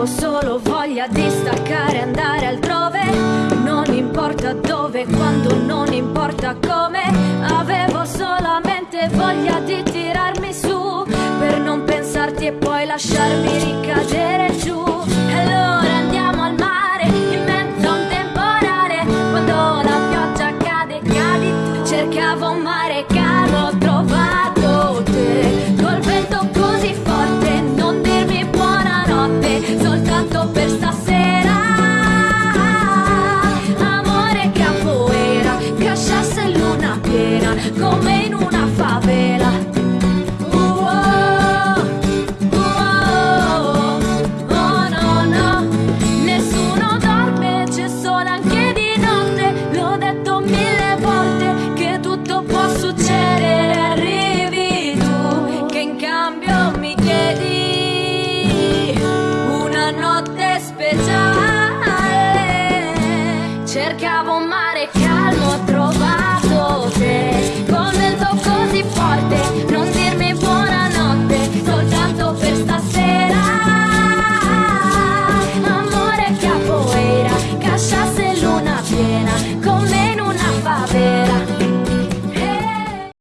Avevo solo voglia di staccare andare altrove. Non importa dove, quando, non importa come. Avevo solamente voglia di tirarmi su Per non pensarti e poi lasciarmi ricadere giù. Allora andiamo al mare in mezzo a un temporale. Quando la pioggia cade, cadi Cercavo un mare calmo, come in una favela. Oh, oh, Nessuno dorme, c'è solo anche di notte. L'ho detto mille volte che tutto può succedere. Arrivi tu che in cambio mi chiedi una notte speciale. Cercavo